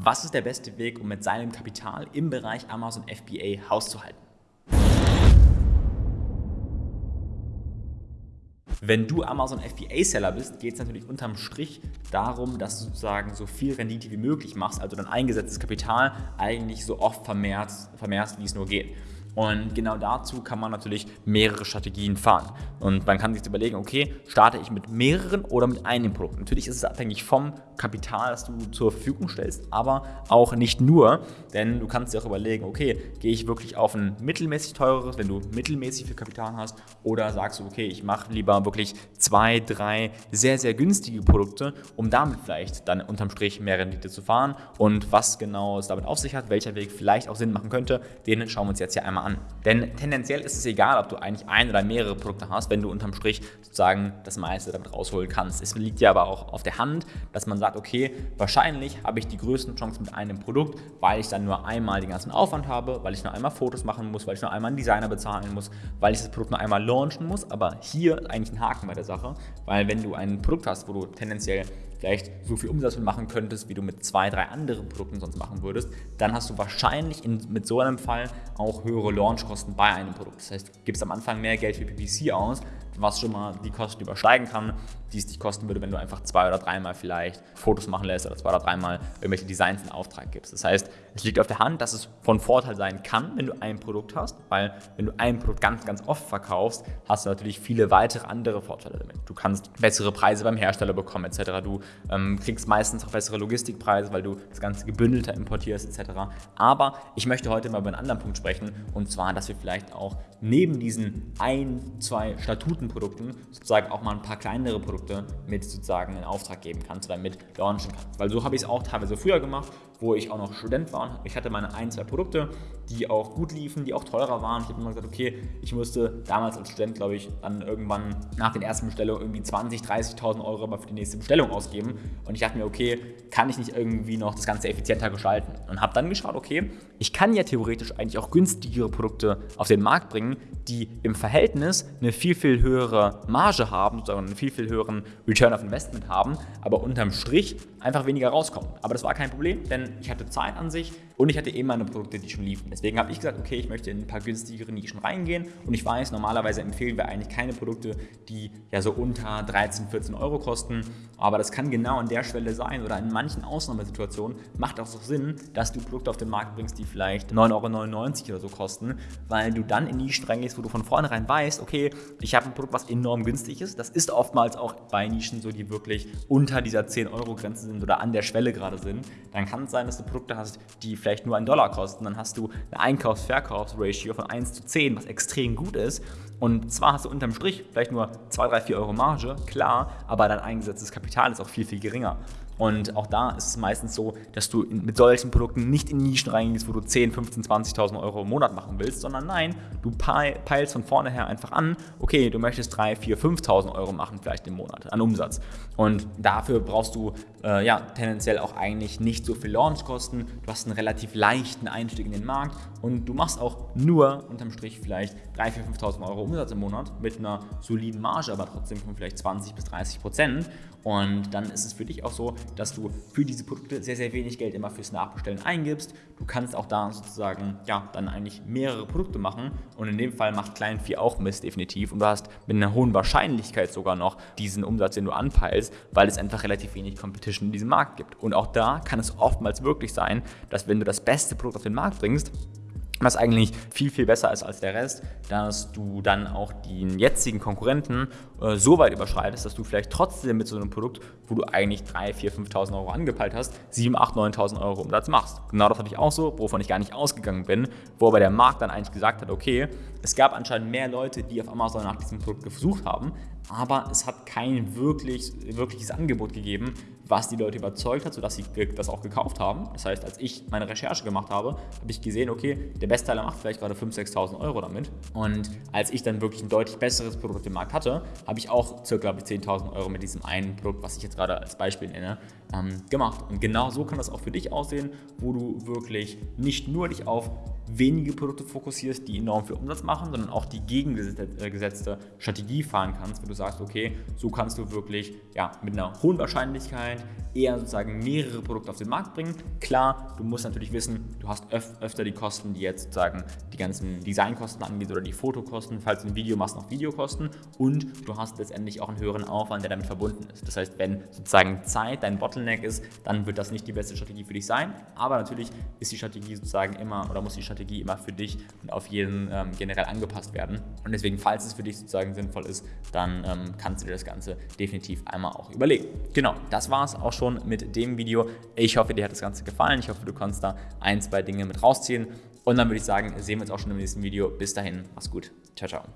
Was ist der beste Weg, um mit seinem Kapital im Bereich Amazon FBA Haus zu halten? Wenn du Amazon FBA-Seller bist, geht es natürlich unterm Strich darum, dass du sozusagen so viel Rendite wie möglich machst, also dein eingesetztes Kapital eigentlich so oft vermehrst, vermehrst wie es nur geht. Und genau dazu kann man natürlich mehrere Strategien fahren. Und man kann sich überlegen, okay, starte ich mit mehreren oder mit einem Produkt. Natürlich ist es abhängig vom Kapital, das du zur Verfügung stellst, aber auch nicht nur, denn du kannst dir auch überlegen, okay, gehe ich wirklich auf ein mittelmäßig teureres, wenn du mittelmäßig viel Kapital hast, oder sagst du, okay, ich mache lieber wirklich zwei, drei sehr, sehr günstige Produkte, um damit vielleicht dann unterm Strich mehr Rendite zu fahren. Und was genau es damit auf sich hat, welcher Weg vielleicht auch Sinn machen könnte, den schauen wir uns jetzt hier einmal an an. Denn tendenziell ist es egal, ob du eigentlich ein oder mehrere Produkte hast, wenn du unterm Strich sozusagen das meiste damit rausholen kannst. Es liegt ja aber auch auf der Hand, dass man sagt, okay, wahrscheinlich habe ich die größten Chancen mit einem Produkt, weil ich dann nur einmal den ganzen Aufwand habe, weil ich nur einmal Fotos machen muss, weil ich nur einmal einen Designer bezahlen muss, weil ich das Produkt nur einmal launchen muss. Aber hier eigentlich ein Haken bei der Sache, weil wenn du ein Produkt hast, wo du tendenziell vielleicht so viel Umsatz machen könntest, wie du mit zwei, drei anderen Produkten sonst machen würdest, dann hast du wahrscheinlich in, mit so einem Fall auch höhere Launchkosten bei einem Produkt. Das heißt, du gibst am Anfang mehr Geld für PPC aus, was schon mal die Kosten übersteigen kann, die es dich kosten würde, wenn du einfach zwei oder dreimal vielleicht Fotos machen lässt oder zwei oder dreimal irgendwelche Designs in Auftrag gibst. Das heißt, es liegt auf der Hand, dass es von Vorteil sein kann, wenn du ein Produkt hast, weil wenn du ein Produkt ganz, ganz oft verkaufst, hast du natürlich viele weitere andere Vorteile damit. Du kannst bessere Preise beim Hersteller bekommen etc. Du ähm, kriegst meistens auch bessere Logistikpreise, weil du das Ganze gebündelter importierst etc. Aber ich möchte heute mal über einen anderen Punkt sprechen und zwar, dass wir vielleicht auch neben diesen ein, zwei Statutenprodukten sozusagen auch mal ein paar kleinere Produkte mit sozusagen in Auftrag geben kannst oder mit launchen kannst. Weil so habe ich es auch teilweise früher gemacht, wo ich auch noch Student war. Ich hatte meine ein, zwei Produkte, die auch gut liefen, die auch teurer waren. Ich habe immer gesagt, okay, ich musste damals als Student, glaube ich, dann irgendwann nach den ersten Bestellungen irgendwie 20.000, 30.000 Euro für die nächste Bestellung ausgeben. Und ich dachte mir, okay, kann ich nicht irgendwie noch das Ganze effizienter gestalten? Und habe dann geschaut, okay, ich kann ja theoretisch eigentlich auch günstigere Produkte auf den Markt bringen, die im Verhältnis eine viel, viel höhere Marge haben, sozusagen einen viel, viel höheren Return of Investment haben, aber unterm Strich einfach weniger rauskommen. Aber das war kein Problem, denn ich hatte Zeit an sich und ich hatte eben meine Produkte, die schon liefen. Deswegen habe ich gesagt, okay, ich möchte in ein paar günstigere Nischen reingehen und ich weiß, normalerweise empfehlen wir eigentlich keine Produkte, die ja so unter 13, 14 Euro kosten, aber das kann genau an der Schwelle sein oder in manchen Ausnahmesituationen macht auch so Sinn, dass du Produkte auf den Markt bringst, die vielleicht 9,99 Euro oder so kosten, weil du dann in Nischen reingehst, wo du von vornherein weißt, okay, ich habe ein Produkt, was enorm günstig ist. Das ist oftmals auch bei Nischen so, die wirklich unter dieser 10 Euro Grenze sind oder an der Schwelle gerade sind. Dann kann es sein, dass du Produkte hast, die vielleicht nur einen Dollar kosten. Dann hast du eine Einkaufs-Verkaufs-Ratio von 1 zu 10, was extrem gut ist. Und zwar hast du unterm Strich vielleicht nur 2, 3, 4 Euro Marge, klar, aber dein eingesetztes Kapital ist auch viel, viel geringer. Und auch da ist es meistens so, dass du mit solchen Produkten nicht in Nischen reingehst, wo du 10, 15, 20.000 Euro im Monat machen willst, sondern nein, du peilst von vornherein einfach an, okay, du möchtest 3, 4, 5.000 Euro machen vielleicht im Monat an Umsatz. Und dafür brauchst du äh, ja tendenziell auch eigentlich nicht so viel Launchkosten. Du hast einen relativ leichten Einstieg in den Markt und du machst auch nur unterm Strich vielleicht 3, 4, 5.000 Euro Umsatz im Monat mit einer soliden Marge, aber trotzdem von vielleicht 20 bis 30 Prozent. Und dann ist es für dich auch so, dass du für diese Produkte sehr, sehr wenig Geld immer fürs Nachbestellen eingibst. Du kannst auch da sozusagen, ja, dann eigentlich mehrere Produkte machen. Und in dem Fall macht Client 4 auch Mist, definitiv. Und du hast mit einer hohen Wahrscheinlichkeit sogar noch diesen Umsatz, den du anpeilst, weil es einfach relativ wenig Competition in diesem Markt gibt. Und auch da kann es oftmals wirklich sein, dass wenn du das beste Produkt auf den Markt bringst, was eigentlich viel, viel besser ist als der Rest, dass du dann auch den jetzigen Konkurrenten äh, so weit überschreitest, dass du vielleicht trotzdem mit so einem Produkt, wo du eigentlich 3, 4, 5.000 Euro angepeilt hast, 7, 8, 9.000 Euro Umsatz machst. Genau das hatte ich auch so, wovon ich gar nicht ausgegangen bin, wo aber der Markt dann eigentlich gesagt hat, okay, es gab anscheinend mehr Leute, die auf Amazon nach diesem Produkt gesucht haben, aber es hat kein wirklich, wirkliches Angebot gegeben, was die Leute überzeugt hat, sodass sie das auch gekauft haben. Das heißt, als ich meine Recherche gemacht habe, habe ich gesehen, okay, der Bestteiler macht vielleicht gerade 5.000, 6.000 Euro damit. Und als ich dann wirklich ein deutlich besseres Produkt dem Markt hatte, habe ich auch circa 10.000 Euro mit diesem einen Produkt, was ich jetzt gerade als Beispiel nenne, ähm, gemacht. Und genau so kann das auch für dich aussehen, wo du wirklich nicht nur dich auf wenige Produkte fokussierst, die enorm viel Umsatz machen, sondern auch die gegengesetzte Strategie fahren kannst, wenn du sagst, okay, so kannst du wirklich ja, mit einer hohen Wahrscheinlichkeit eher sozusagen mehrere Produkte auf den Markt bringen. Klar, du musst natürlich wissen, du hast öf öfter die Kosten, die jetzt sozusagen die ganzen Designkosten angeht oder die Fotokosten, falls du ein Video machst, noch Videokosten und du hast letztendlich auch einen höheren Aufwand, der damit verbunden ist. Das heißt, wenn sozusagen Zeit dein Bottleneck ist, dann wird das nicht die beste Strategie für dich sein, aber natürlich ist die Strategie sozusagen immer oder muss die Strategie immer für dich und auf jeden ähm, generell angepasst werden und deswegen, falls es für dich sozusagen sinnvoll ist, dann ähm, kannst du dir das Ganze definitiv einmal auch überlegen. Genau, das war es auch schon mit dem Video. Ich hoffe, dir hat das Ganze gefallen. Ich hoffe, du kannst da ein, zwei Dinge mit rausziehen. Und dann würde ich sagen, sehen wir uns auch schon im nächsten Video. Bis dahin, mach's gut. Ciao, ciao.